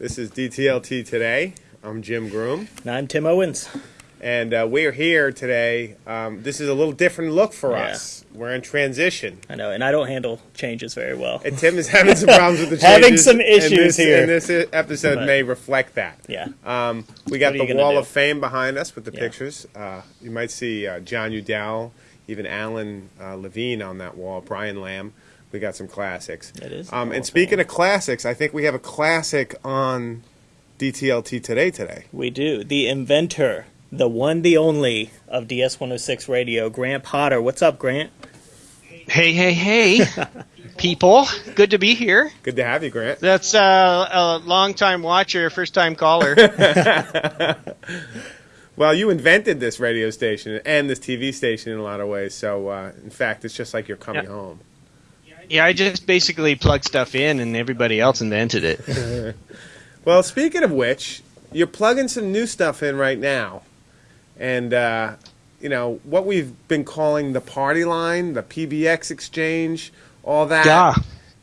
This is DTLT Today. I'm Jim Groom. And I'm Tim Owens. And uh, we're here today. Um, this is a little different look for Yeah. us. We're in transition. I know, and I don't handle changes very well. And Tim is having some problems with the changes. Having some and issues this, here. And this episode But- may reflect that. Yeah. Um, we got What are you the Wall do? of Fame behind us with the Yeah. pictures. Uh, you might see uh, Jon Udell, even Alan uh, Levine on that wall, Brian Lamb. We got some classics. It is Um, and awesome. speaking of classics, I think we have a classic on DTLT Today today. We do. The inventor, the one, the only of DS106 Radio, Grant Potter. What's up, Grant? Hey, hey, hey, people. Good to be here. Good to have you, Grant. That's uh, a long time watcher, first time caller. Well, you invented this radio station and this TV station in a lot of ways. So, uh, in fact, it's just like you're coming Yeah. home. Yeah, I just basically plug stuff in and everybody else invented it. Well, speaking of which, you're plugging some new stuff in right now, and uh, you know what we've been calling the party line, the PBX exchange, all that. Yeah.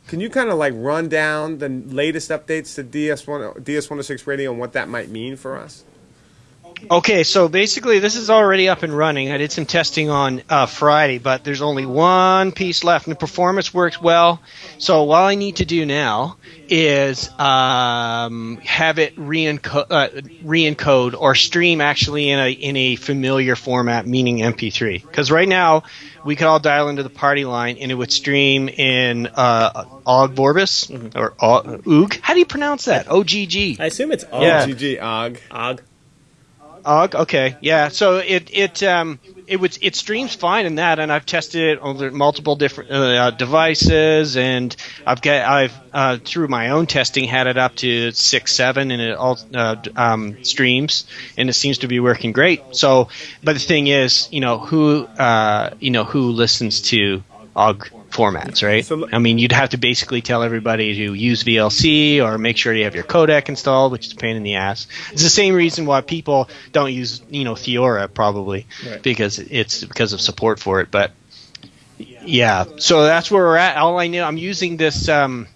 Can you kind of like run down the latest updates to DS1 DS106 radio and what that might mean for us? Okay, so basically this is already up and running. I did some testing on uh, Friday, but there's only one piece left, and the performance works well. So what I need to do now is um, have it re-encode, uh, re-encode or stream actually in a in a familiar format, meaning MP3. Because right now we could all dial into the party line, and it would stream in uh, OGG Vorbis or O- OOG. How do you pronounce that? O G G. I assume it's Og. Yeah. GG Og. Og. Og, okay, yeah. So it it um it would it streams fine in that, and I've tested it on multiple different uh, devices, and I've got I've uh, through my own testing had it up to six seven, and it all uh, um, streams, and it seems to be working great. So, but the thing is, you know who uh you know who listens to OGG formats, right? So I mean, you'd have to basically tell everybody to use VLC or make sure you have your codec installed, which is a pain in the ass. It's the same reason why people don't use, you know, Theora probably Right. because it's because of support for it. But yeah, so that's where we're at. All I know, I'm using this um,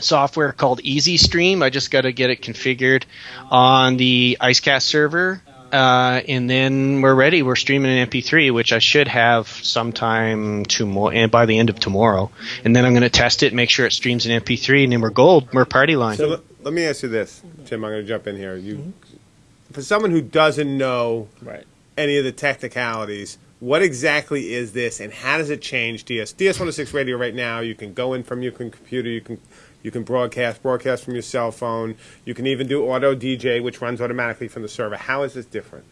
software called EZStream. I just got to get it configured on the IceCast server. Uh, and then we're ready. We're streaming an MP3, which I should have sometime tomorrow, and by the end of tomorrow. And then I'm going to test it, make sure it streams an MP3, and then we're gold. We're party line. So let, let me ask you this, Tim. I'm going to jump in here. You, for someone who doesn't know Right. any of the technicalities. What exactly is this, and how does it change DS DS106 radio right now? You can go in from your computer. You can you can broadcast broadcast from your cell phone. You can even do auto DJ, which runs automatically from the server. How is this different?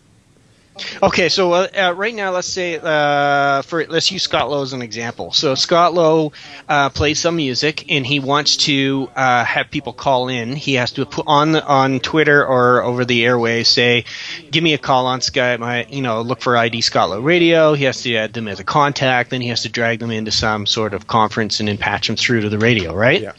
Okay, so uh, uh, right now, let's say uh, for let's use Scott Lo as an example. So Scott Lo uh, plays some music, and he wants to uh, have people call in. He has to put on on Twitter or over the airways say, "Give me a call on Skype." My, you know, look for ID Scott Lo Radio. He has to add them as a contact. Then he has to drag them into some sort of conference and then patch them through to the radio, right? Yeah.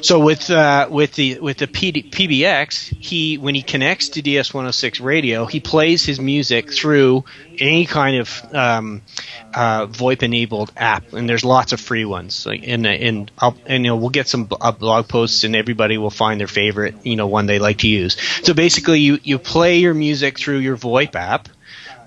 So with uh, with the with the PD, PBX, he when he connects to DS106 radio, he plays his music through any kind of um, uh, VoIP enabled app, and there's lots of free ones. And and I'll, and you know we'll get some uh, blog posts, and everybody will find their favorite you know one they like to use. So basically, you you play your music through your VoIP app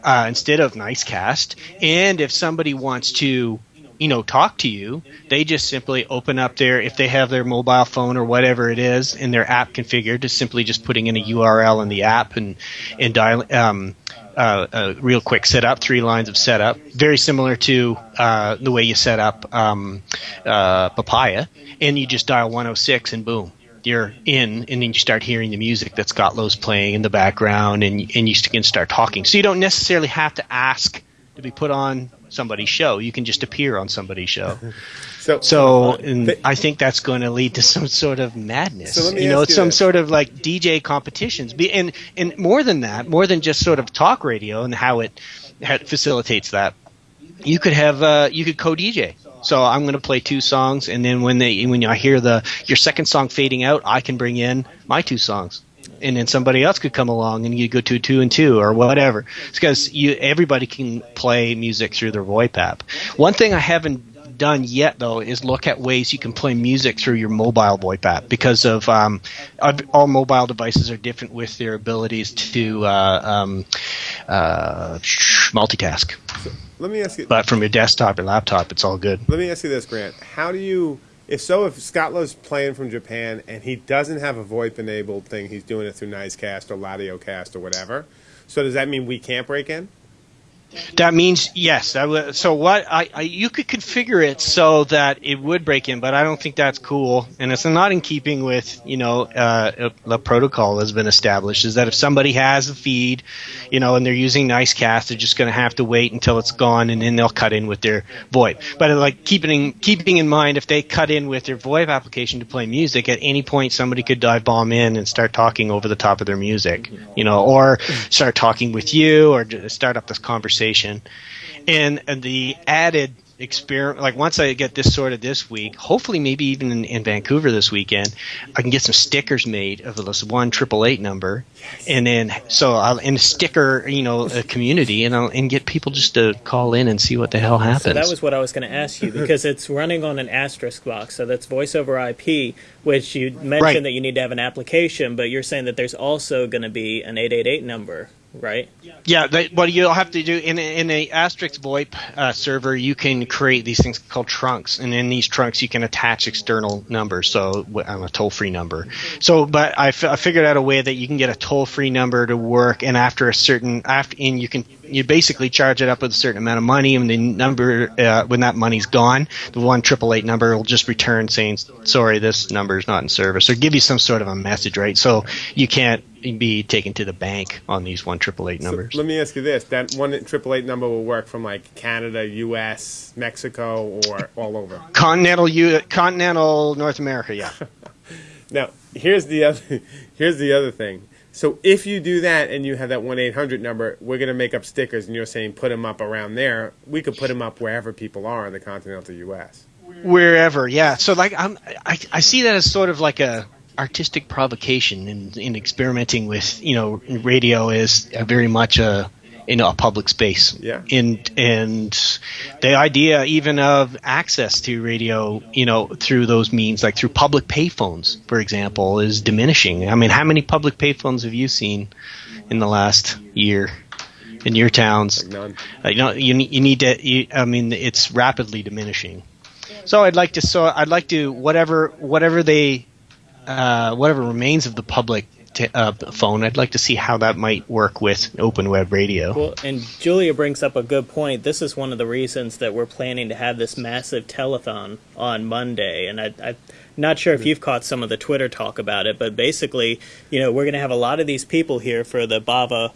uh, instead of Nicecast. And if somebody wants to, you know, talk to you, they just simply open up their, if they have their mobile phone or whatever it is, and their app configured, just simply just putting in a URL in the app and and dial. Um, uh, a real quick setup, three lines of setup, very similar to uh, the way you set up um, uh, Papaya, and you just dial 106 and boom, you're in, and then you start hearing the music that Scott Lo's playing in the background, and and you can start talking. So you don't necessarily have to ask to be put on somebody's show. You can just appear on somebody's show. So, So and Th- I think that's going to lead to some sort of madness. So you know, you some sort of like DJ competitions. Be and and more than that, more than just sort of talk radio and how it, how it facilitates that. You could have uh, you could co-DJ. So I'm going to play two songs, and then when they when I hear the your second song fading out, I can bring in my two songs. And then somebody else could come along and you go to two and two or whatever. It's because you everybody can play music through their VoIP app. One thing I haven't done yet, though, is look at ways you can play music through your mobile VoIP app because of um, all mobile devices are different with their abilities to uh, um, uh, multitask. So let me ask you. But from your desktop or laptop, it's all good. Let me ask you this, Grant. How do you, if so, if Scott Lo's playing from Japan and he doesn't have a VoIP enabled thing, he's doing it through Nicecast or LadioCast or whatever. So does that mean we can't break in? That means yes. That w- so what I, I you could configure it so that it would break in, but I don't think that's cool, and it's not in keeping with you know uh, the protocol has been established. Is that if somebody has a feed, you know, and they're using Nicecast, they're just going to have to wait until it's gone, and then they'll cut in with their VoIP. But like keeping keeping in mind, if they cut in with their VoIP application to play music, at any point somebody could dive bomb in and start talking over the top of their music, you know, or start talking with you, or start up this conversation conversation. And, and the added experiment, like once I get this sorted this week, hopefully maybe even in, in, Vancouver this weekend, I can get some stickers made of this one triple eight number, yes. and then so I'll in a sticker, you know, a community, and I'll and get people just to call in and see what the hell happens. So that was what I was going to ask you because it's running on an asterisk box, so that's voice over IP, which you mentioned right. that you need to have an application, but you're saying that there's also going to be an eight eight eight number right? Yeah, they, what you'll have to do in in a asterisk VoIP uh, server, you can create these things called trunks, and in these trunks you can attach external numbers, so on a toll free number. So, but I, f- I figured out a way that you can get a toll free number to work, and after a certain after, and you can you basically charge it up with a certain amount of money, and the number uh, when that money's gone, the one triple eight number will just return saying, "Sorry, this number is not in service," or give you some sort of a message, right? So you can't be taken to the bank on these one triple eight numbers. So let me ask you this: that one triple eight number will work from like Canada, U.S., Mexico, or all over continental U- continental North America. Yeah. now here's the other here's the other thing. So if you do that and you have that one eight hundred number, we're going to make up stickers, and you're saying put them up around there. We could put them up wherever people are in the continental U.S. Wherever, yeah. So like I'm, I, I see that as sort of like a artistic provocation in, in experimenting with you know radio is very much a in a public space. Yeah. And and the idea even of access to radio, you know, through those means, like through public payphones, for example, is diminishing. I mean, how many public payphones have you seen in the last year? In your towns, like none. Uh, you know, you, you need to. You, I mean, it's rapidly diminishing. So I'd like to. So I'd like to whatever whatever they uh, whatever remains of the public t- uh, phone. I'd like to see how that might work with open web radio. Well, and Julia brings up a good point. This is one of the reasons that we're planning to have this massive telethon on Monday, and I, I'm not sure if you've caught some of the Twitter talk about it, but basically, you know, we're going to have a lot of these people here for the Bava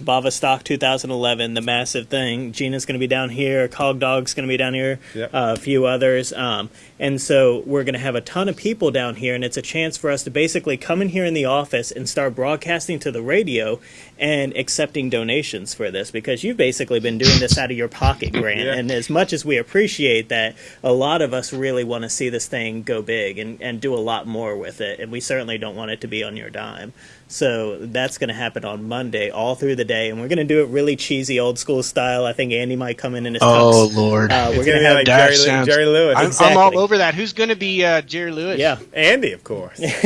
the Bava Stock 2011, the massive thing. Gina's going to be down here. Cog Dog's going to be down here. Yep. Uh, a few others. Um, and so we're going to have a ton of people down here, and it's a chance for us to basically come in here in the office and start broadcasting to the radio and accepting donations for this because you've basically been doing this out of your pocket, Grant. yeah. And as much as we appreciate that, a lot of us really want to see this thing go big and, and do a lot more with it. And we certainly don't want it to be on your dime. So that's going to happen on Monday, all through the day, and we're going to do it really cheesy, old school style. I think Andy might come in in his. Oh Lord! Uh, we're going to have like Jerry, sounds, Jerry, Lewis. I'm, exactly. I'm, all over that. Who's going to be uh, Jerry Lewis? Yeah, Andy, of course.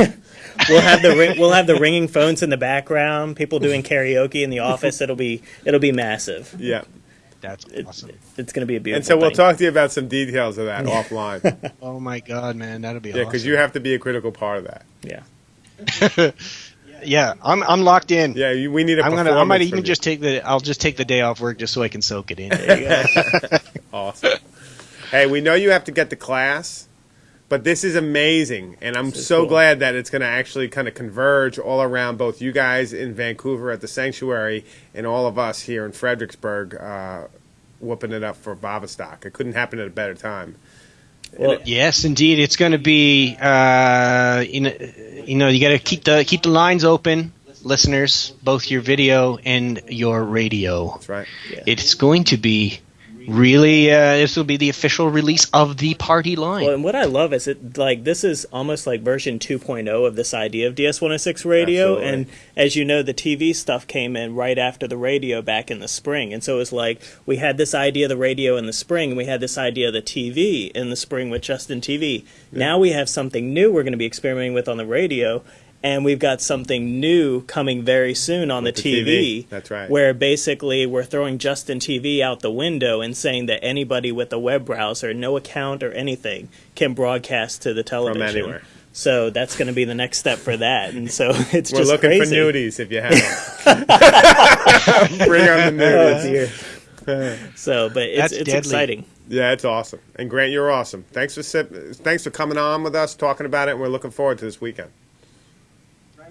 we'll have the we'll have the ringing phones in the background. People doing karaoke in the office. It'll be it'll be massive. Yeah. That's awesome. It, it's going to be a beautiful. And so we'll thing. talk to you about some details of that offline. Oh my God, man, that'll be yeah, because awesome. you have to be a critical part of that. Yeah. yeah, I'm I'm locked in. Yeah, you, we need a. I'm gonna. I might even you. just take the. I'll just take the day off work just so I can soak it in. There you go. Awesome. hey, we know you have to get to class, but this is amazing, and I'm so cool. glad that it's going to actually kind of converge all around both you guys in Vancouver at the sanctuary and all of us here in Fredericksburg, uh, whooping it up for Bavastock. It couldn't happen at a better time. Well, Yes, indeed. It's going to be. Uh, you know, you know, you got to keep the keep the lines open, listeners, both your video and your radio. That's right. Yeah. It's going to be really uh, this will be the official release of the party line. Well, and what I love is it like this is almost like version 2.0 of this idea of DS106 radio, Absolutely. and as you know, the TV stuff came in right after the radio back in the spring, and so it was like we had this idea of the radio in the spring, and we had this idea of the TV in the spring with Justin TV. Now we have something new we're going to be experimenting with on the radio. And we've got something new coming very soon on the, the TV. That's right. Where basically we're throwing Justin TV out the window and saying that anybody with a web browser, no account or anything, can broadcast to the television. From anywhere. So that's going to be the next step for that, and so it's We're just looking crazy. for nudies if you have them. Bring on the Oh nudies. dear. so, but it's That's it's deadly. exciting. Yeah, it's awesome. And Grant, you're awesome. Thanks for thanks for coming on with us, talking about it, and we're looking forward to this weekend.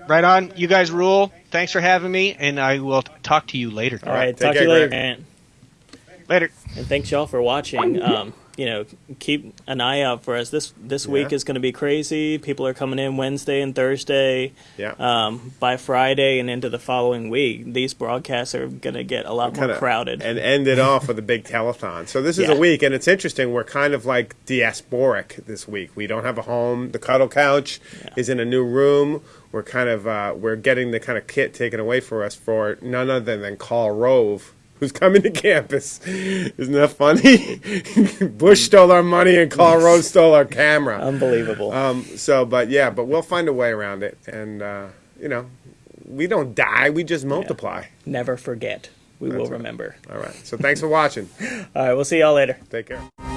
Right on, you guys rule. Thanks for having me, and I will talk to you later. All right, take talk to you later, Grant. Grant. Later. And thanks y'all for watching. Um, you know, keep an eye out for us. This this week is going to be crazy. People are coming in Wednesday and Thursday. Yeah. Um, by Friday and into the following week, these broadcasts are going to get a lot more Kinda- crowded. And end it off with a big telethon. So this is Yeah. a week, and it's interesting. We're kind of like diasporic this week. We don't have a home. The cuddle couch is in a new room. We're kind of uh, we're getting the kind of kit taken away for us for none other than Karl Rove. Who's coming to campus? Isn't that funny? Bush stole our money and Karl Rove stole our camera. Unbelievable. Um, so, but yeah, but we'll find a way around it, and uh, you know, we don't die; we just multiply. Never forget. We will right. remember. All right. So, thanks for watching. All right, we'll see y'all later. Take care.